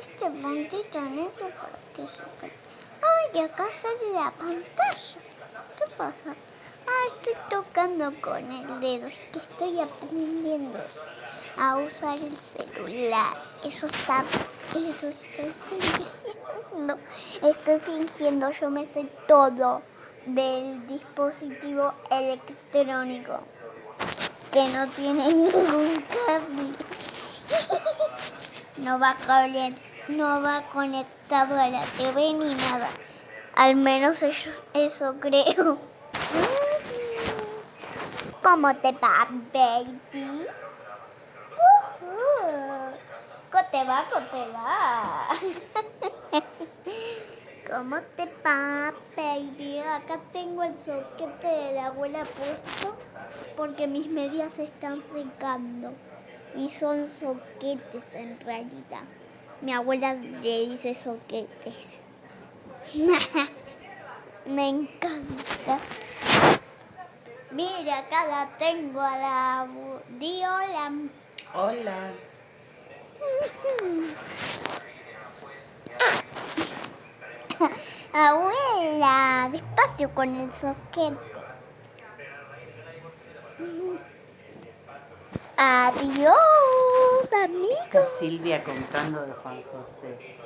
este bandito negro para que se vea. Ay, acá sale la pantalla. ¿Qué pasa? Ah, estoy tocando con el dedo. Es que estoy aprendiendo a usar el celular. Eso está... Eso estoy fingiendo. Estoy fingiendo. Yo me sé todo del dispositivo electrónico que no tiene ningún cable. No va, cable, no va conectado a la TV ni nada. Al menos eso, eso creo. ¿Cómo te va, baby? ¿Cómo te va? ¿Cómo te va? ¿Cómo te va, baby? Acá tengo el soquete de la abuela puesto porque mis medias se están secando y son soquetes en realidad. Mi abuela le dice soquetes. Me encanta. Mira, acá la tengo a la... Di hola. Hola. Abuela, despacio con el soquete. Adiós, amigos. Silvia contando de Juan José.